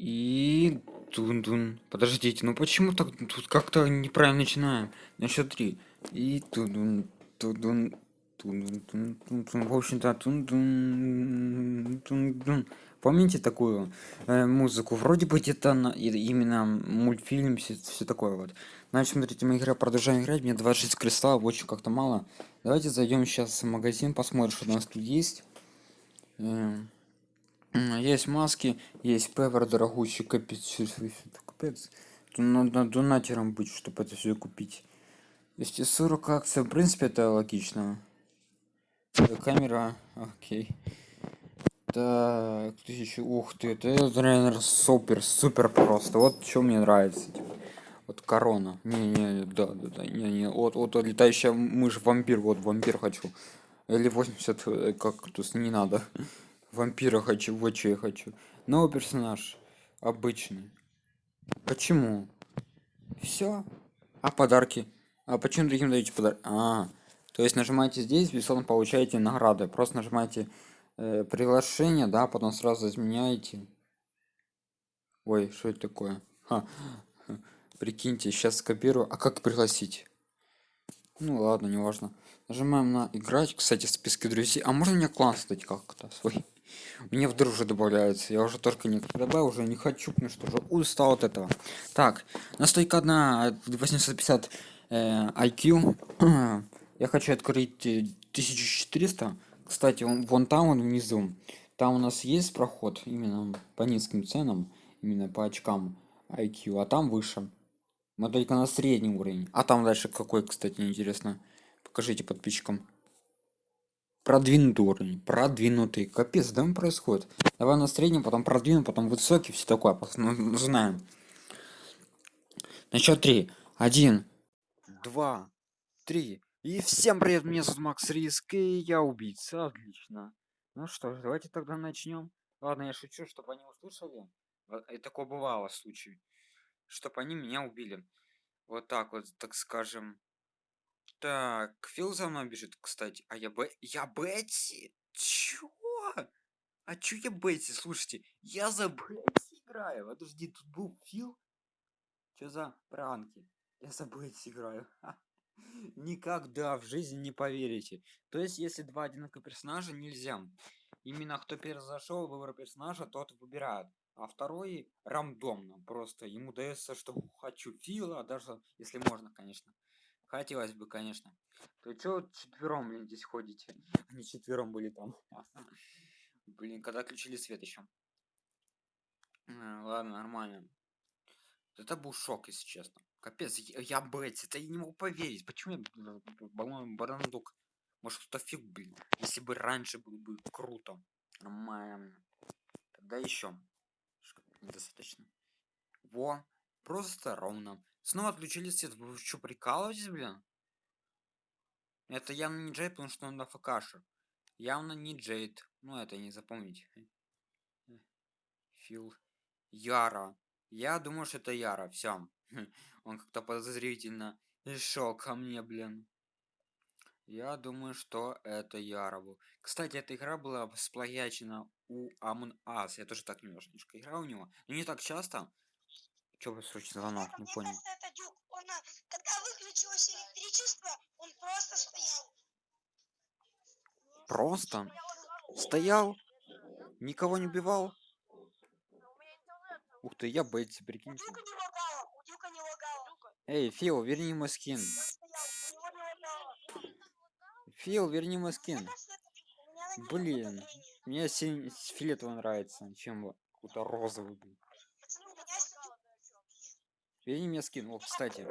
И тун-дун. Подождите, ну почему так тут как-то неправильно начинаем? На счет три. И тун-дун, тун-дун, тун-дун, тун-дун, В общем-то, тун-дун, тун-дун. Помните такую э, музыку? Вроде бы где-то на, именно мультфильм, все, все такое вот. Значит, смотрите, мы игра продолжаем играть. Мне 26 кристаллов, очень как-то мало. Давайте зайдем сейчас в магазин, посмотрим, что у нас тут есть. Эм, М, Есть маски, есть пеппер дорогущий, капец, капец. Тут надо донатером быть, чтобы это все купить. 240 акций, в принципе, это логично. Камера, окей. Так, тысячу, ух ты, это, наверное, супер, супер просто. Вот что мне нравится. типа. Вот корона. Не-не, да, да, да, не-не. Вот, вот, вот летающая мышь, вампир, вот вампир хочу. Или 80 э, кактус, не надо. Вампира хочу, вот что я хочу. Новый персонаж. Обычный. Почему? Все. А подарки? А почему другим даете подарки? А, то есть нажимаете здесь, бесплатно получаете награды. Просто нажимаете э, приглашение, да, потом сразу изменяете. Ой, что это такое? Ха. Прикиньте, сейчас скопирую. А как пригласить? Ну ладно, неважно. Нажимаем на играть, кстати, в списке друзей. А можно мне класс создать как-то свой? Мне в дружи добавляется. Я уже только не добавил, уже не хочу, потому что уже устал от этого. Так, настойка одна 850 э, IQ. Я хочу открыть э, 1400. Кстати, вон, вон там, вон внизу. Там у нас есть проход именно по низким ценам, именно по очкам IQ, а там выше. Мы только на средний уровень. А там дальше какой, кстати, интересно. Покажите подписчикам. Продвинутый уровень. Продвинутый. Капец, да он происходит. Давай на среднем, потом продвинут, потом высокий, все такое. Ну, ну, знаем. На счет три. Один, два, три. И всем привет, меня зовут Макс Риск, и я убийца. Отлично. Ну что ж, давайте тогда начнем. Ладно, я шучу, чтобы они услышали. И такое бывало в случае. Чтобы они меня убили. Вот так вот, так скажем. Так, Фил за мной бежит, кстати. А я Б... Я Бетси? Чё? А чё я Бетси? Слушайте, я за Бетси играю. Подожди, тут был Фил? Чё за пранки? Я за Бетси играю. Никогда в жизни не поверите. То есть, если два одинаковых персонажа, нельзя. Именно кто первый зашел, выбор персонажа, тот выбирает. А второй рандомно. Просто ему дается, что хочу Фила, даже если можно, конечно. Хотелось бы, конечно. То чё четвером, блин, здесь ходите? Они четвером были там. Блин, когда включили свет еще. Ладно, нормально. Это был шок, если честно. Капец, я, я Бетси, это я не могу поверить. Почему я по-моему, барандук? Может, кто фиг, блин. Если бы раньше было бы круто. Нормально. Тогда еще. Недостаточно. Во. Просто ровно. Снова отключили свет. Вы что, прикалываетесь, блин? Это явно не Джейд, потому что он на ФКшер. Явно не Джейд. Ну, это не запомните. Фил. Яра. Я думаю, что это Яра. Все. Он как-то подозрительно шел ко мне, блин. Я думаю, что это был. Кстати, эта игра была сплагячена у Among Us. Я тоже так немножечко играл у него. Но не так часто. Чё вы срочно звонок? Не понял. это дюк. Он, а, когда выключилось электричество, он просто стоял. Просто стоял, никого не убивал. Ух ты, я Бетти, лагало. Эй, Фил, верни мой скин. Фил, верни мой скин. Блин, мне синь- с фиолетово нравится, чем какой-то розовый. блин. Пацаны, у меня есть дюк. Верни мне скин. О, кстати,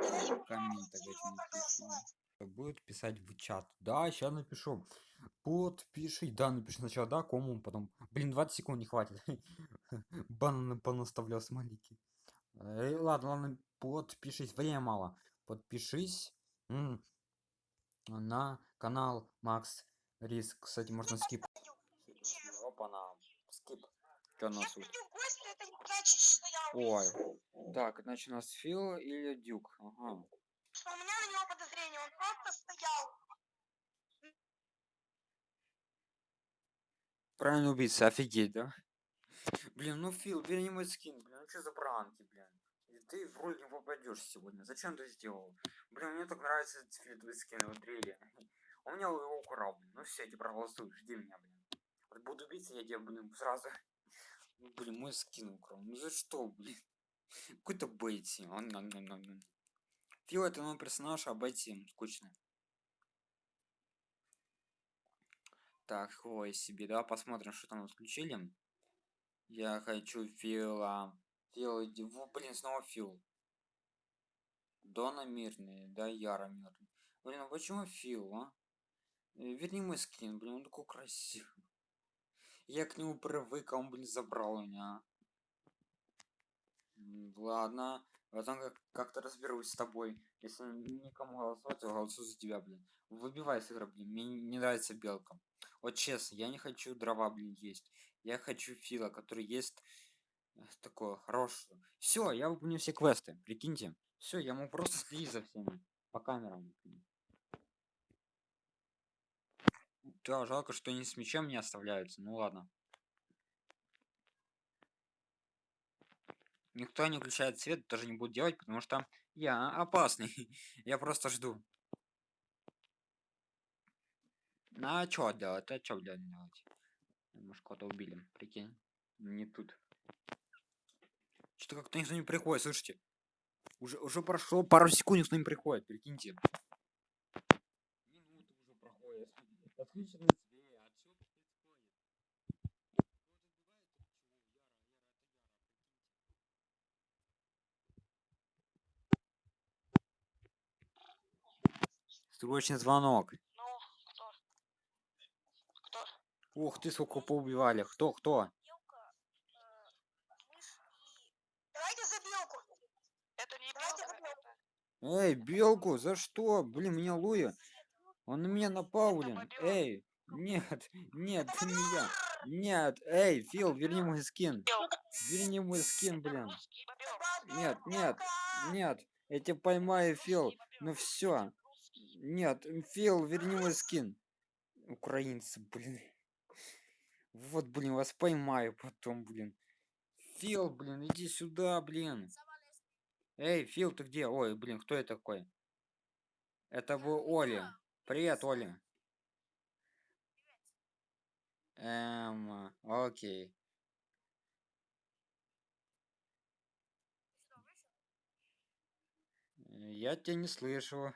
проголосовать. Будет писать в чат. Да, сейчас напишу. Подпиши. Да, напиши сначала, да, кому, потом. Блин, 20 секунд не хватит. Бананы понаставлял смайлики. Эй, ладно, ладно, подпишись. Время мало. Подпишись м, на канал Макс Риск. Кстати, можно скип. Опа-на. Скип. Что нас Если дюк гости, это не значит, что я Ой. убийца. Так, значит, у нас Фил или Дюк? Ага. У меня на него подозрение, он просто стоял. Правильно убийца, офигеть, да? Блин, ну Фил, верни мой скин, блин, ну что за пранки, блин? И ты в роль не попадешь сегодня. Зачем ты сделал? Блин, мне так нравится этот фиолетовый скин, вот реально. У меня его украл, блин. Ну все, я тебе проголосую, жди меня, блин. Вот буду биться, я тебе, блин, сразу... Блин, мой скин украл. Ну за что, блин? Какой-то Бетти. Фил это новый персонаж, а Бетти скучно. Так, хвой себе. Давай посмотрим, что там включили. Я хочу Фила. Фил, иди. Блин, снова Фил. Дона мирный, да, Яра мирный. Блин, а почему Фил, а? Э, Верни мой скин, блин, он такой красивый. Я к нему привык, а он, блин, забрал меня. Ладно, потом как- как-то разберусь с тобой. Если никому голосовать, то голосую за тебя, блин. Выбивай с блин. Мне не нравится белка. Вот честно, я не хочу дрова, блин, есть. Я хочу фила, который есть э, такое хорошее. Все, я выполню все квесты, прикиньте. Все, я могу просто следить за всеми по камерам. блин. Да, жалко, что они с мечом не оставляются. Ну ладно. Никто не включает свет, тоже не будет делать, потому что я опасный. я просто жду. А чё делать? А чё делать? Может, кого-то убили, прикинь. Не тут. Что-то как-то никто не приходит, слышите? Уже, уже прошло пару секунд, никто не приходит, прикиньте. Свет. а? Срочный звонок. Ну, кто? Кто? Ух ты, сколько поубивали. Кто, кто? Белка, э. Эй, белку, за что? Блин, меня Луи. Он на меня напал, блин. Эй, нет, нет, это не я. Нет, эй, Фил, верни мой скин. Верни мой скин, блин. Нет, нет, нет. Я тебя поймаю, Фил. Ну все. Нет, Фил, верни мой скин. Украинцы, блин. Вот, блин, вас поймаю потом, блин. Фил, блин, иди сюда, блин. Эй, Фил, ты где? Ой, блин, кто это такой? Это был Оли. Привет, Оля. Эм, окей. Я тебя не слышу.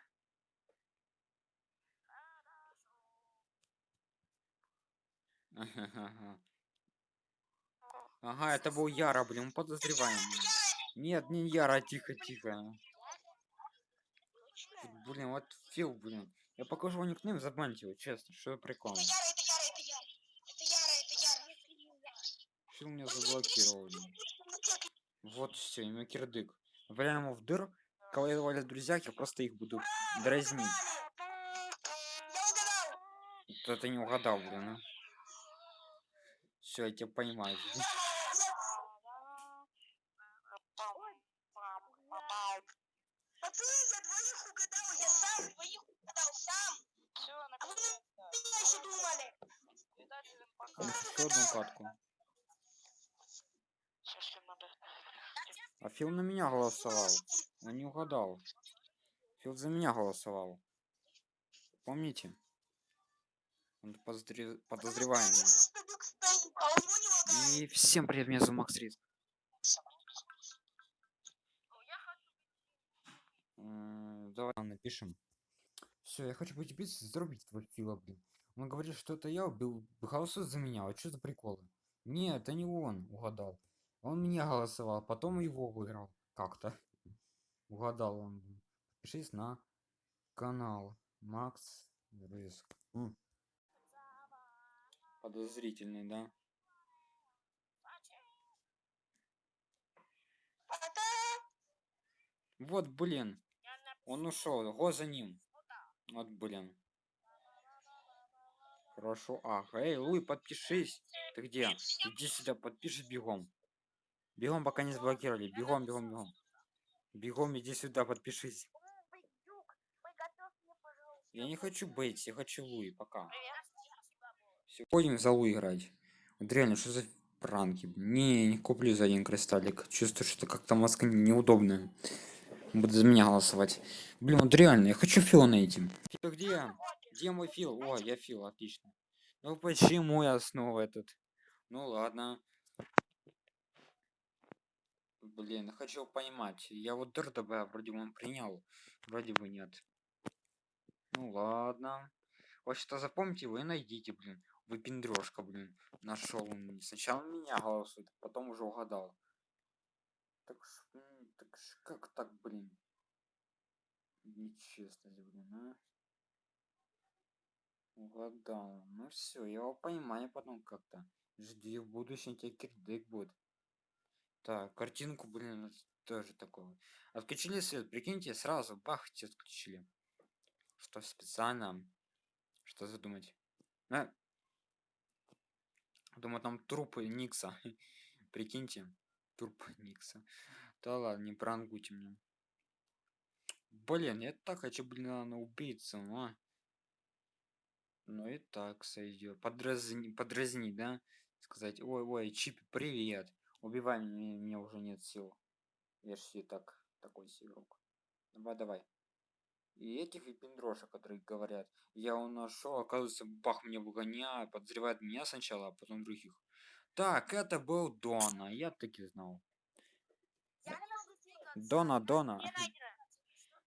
Ага, это был Яра, блин, подозреваем. Нет, не Яра, тихо, тихо. Вот, Блин, вот Фил, блин. Я покажу вам никнейм, забаньте его, честно, что прикол. Это Яра, это Яра, это Яра. Это Яра, это Яра. Фил меня заблокировал. Вот все, имя кирдык. Валяем его в дыр. Кого я валят друзья, я просто их буду дразнить. Это не угадал, блин. Все, я тебя поймаю. блин. Пацаны, я двоих угадал, я сам двоих угадал, сам. Все, А вы на меня еще думали. Там еще одну катку. Сейчас надо. А Фил на меня голосовал. Он не угадал. Фил за меня голосовал. Помните? Он подозре- подозреваемый. А. И всем привет, меня зовут Макс Риск. Давай напишем. Все, я хочу быть биться, зарубить твой Фила, блин. Он говорит, что это я убил, голосует за меня. Вот что за приколы? Нет, это не он угадал. Он меня голосовал, потом его выиграл. Как-то. Угадал он. Подпишись на канал Макс Риск. Подозрительный, да? Вот, блин. Он ушел. Го за ним. Вот, блин. Хорошо. Ага, эй, Луи, подпишись. Ты где? Иди сюда, подпишись бегом. Бегом, пока не заблокировали. Бегом, бегом, бегом. Бегом, иди сюда, подпишись. Я не хочу Бейтс, я хочу Луи, пока. Все, ходим за Луи играть. Вот реально, что за Пранки. Не, не куплю за один кристаллик. Чувствую, что как-то мозг неудобно. Буду за меня голосовать. Блин, вот реально, я хочу Фила найти. Фил где? Где мой Фил? О, я Фил, отлично. Ну почему я снова этот? Ну ладно. Блин, хочу поймать. Я вот ДРДБ вроде бы он принял. Вроде бы нет. Ну ладно. Вот что запомните вы найдите, блин. Вы пиндрёжка, блин. Нашел. Сначала меня голосует, потом уже угадал. Так, ж, так ж как так, блин? Нечестность, блин, а? Угадал. Ну все, я его поймаю потом как-то. Жди, в будущем тебе кирдык будет. Так, картинку, блин, тоже такого. Отключили свет, прикиньте, сразу бах, все отключили. Что специально? Что задумать? А? Думаю, там трупы Никса. Прикиньте. Труп Никса. Да ладно, не пранкуйте меня. Блин, я так хочу, блин, на убийцу, а. Ну и так сойдет. Подразни, подразни, да? Сказать, ой, ой, Чип, привет. Убивай меня, мне уже нет сил. Я ж и так такой себе игрок. Давай, давай. И этих випендрошек, которые говорят, я нашел, оказывается, бах мне выгоняет, подозревает меня сначала, а потом других. Так, это был Дона, я таки знал. Я. Дона, Дона. Не найдено.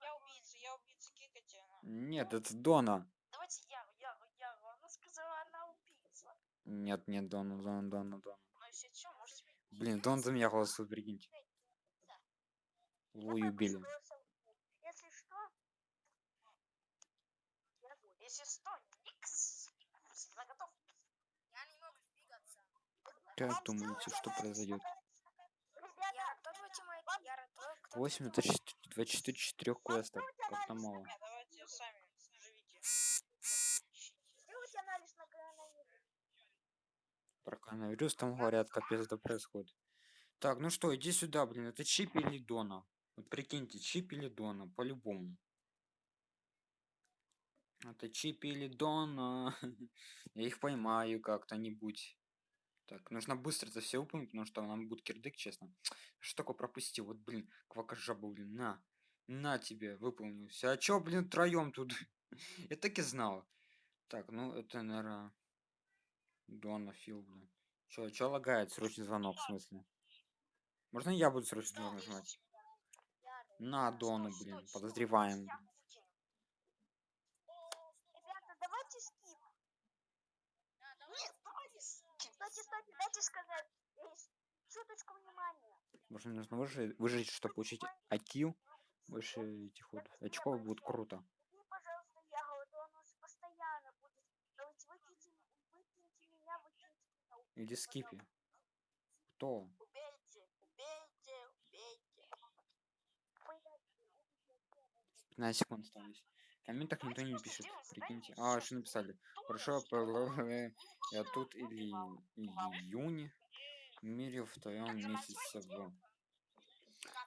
Я убийца, я убийца, кикайте. Нет, это Дона. Давайте я, я, я. Она сказала, она убийца. Нет, нет, Дона, Дона, Дона, Дона. Блин, Дон за меня голосует, прикиньте. Луи убили. Если что, Если что, никс. Всегда готов. я не могу двигаться. Как думаете, что произойдет? Ребята, кто твой тиммейт? Яра, твой, кто 8 это 24 четырех квестов. Как-то мало. Давайте сами живите. Сделайте анализ на коронавирус. Про коронавирус там говорят, капец это происходит. Так, ну что, иди сюда, блин, это Чип или Дона? Вот прикиньте, Чип или Дона, по-любому. Это Чип или Дона. Я их поймаю как-то-нибудь. Так, нужно быстро это все выполнить, потому что нам будет кирдык, честно. Что такое пропустил? Вот, блин, квакажаба, блин, на. На тебе, выполнил. всё. А чё, блин, троем тут? Я так и знал. Так, ну это, наверное, Дона Фил, блин. Чё, чё лагает? Срочный звонок, в смысле? Можно я буду срочный звонок нажимать? На Дону, блин, подозреваем. Э, мне нужно выжить, выжить, чтобы получить IQ? Больше этих вот очков будет круто. И, пожалуйста, ягоду, он уже постоянно будет. Давайте выкиньте, выкиньте меня, выкиньте меня. Или скипи. Кто? Убейте, убейте, убейте. 15 секунд осталось. Комментах никто не пишет, прикиньте. А, что написали? Хорошо, я тут или июнь. В мире в твоем месяце в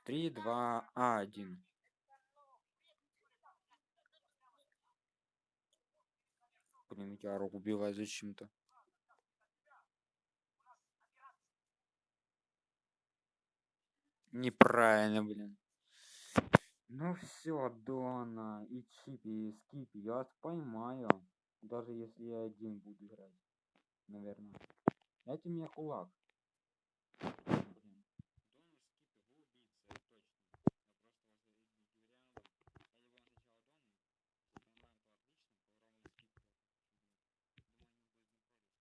3, 2, 1. Блин, я руку убиваю зачем-то. Неправильно, блин. Ну все, Дона и Чипи, и Скипи, я вас поймаю. Даже если я один буду играть. Наверное. Дайте мне кулак. Блин. Дона, Скипи, вы убийца, это точно. Я была сначала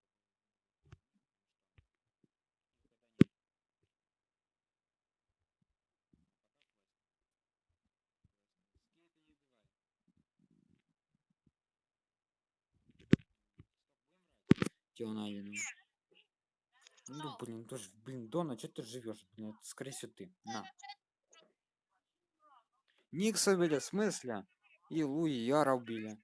Дона, потом Дона убили. Пока Ребята, квест. Скипи не убивай. Тиона, блин. Ну, блин, тоже, блин, Дона, что ты живешь? Блин, это, скорее всего, ты. На. Никса убили, в смысле? И Луи Яра убили.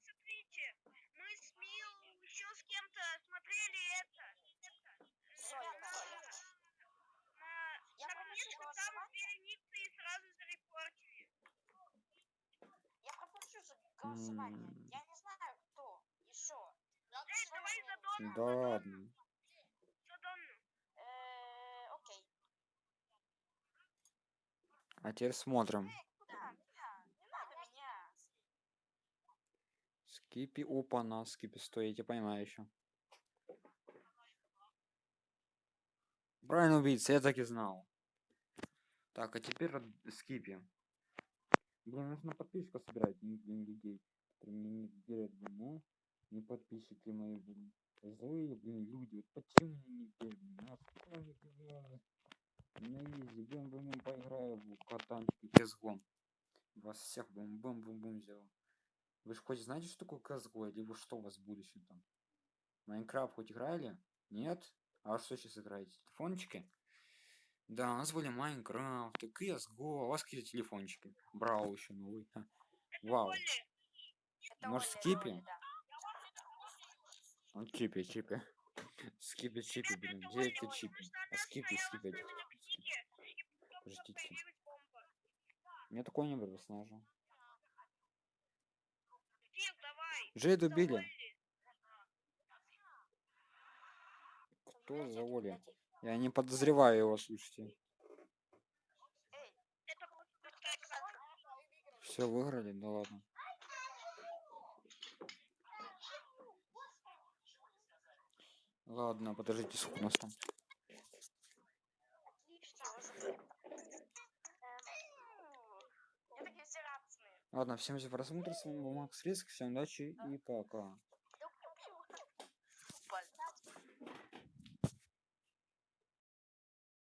Смотрите, Да ладно. А теперь смотрим. Скипи, опа, на скипи, стой, я тебя понимаю еще. Брайан убийца, я так и знал. Так, а теперь скипи. Блин, нужно подписку собирать, не деньги, не, не, не, не подписчики мои будут. Злые, блин, люди. Вот почему мне не верят, блин? А сколько они, блин, На изи, бум бум бум поиграю в катанчики CSGO. Вас всех бум бум бум бум сделал. Вы же хоть знаете, что такое CSGO, либо что у вас в будущем там? Майнкрафт хоть играли? Нет? А что сейчас играете? Телефончики? Да, у нас были Майнкрафт, и CSGO, а у вас какие телефончики? Брау еще новый. Вау. Может, скипи? Да. Ну, чипи, чипи. Скипи, чипи, блин. Где эти чипи? А скипи, скипи. Подождите. Мне такой не был снажу. Джейд убили. Кто за Оля? Я не подозреваю его, слушайте. Это. Все выиграли? Да ладно. Ладно, подождите, сколько у нас там. Ладно, всем за просмотр, с вами был Макс Риск, всем удачи и пока.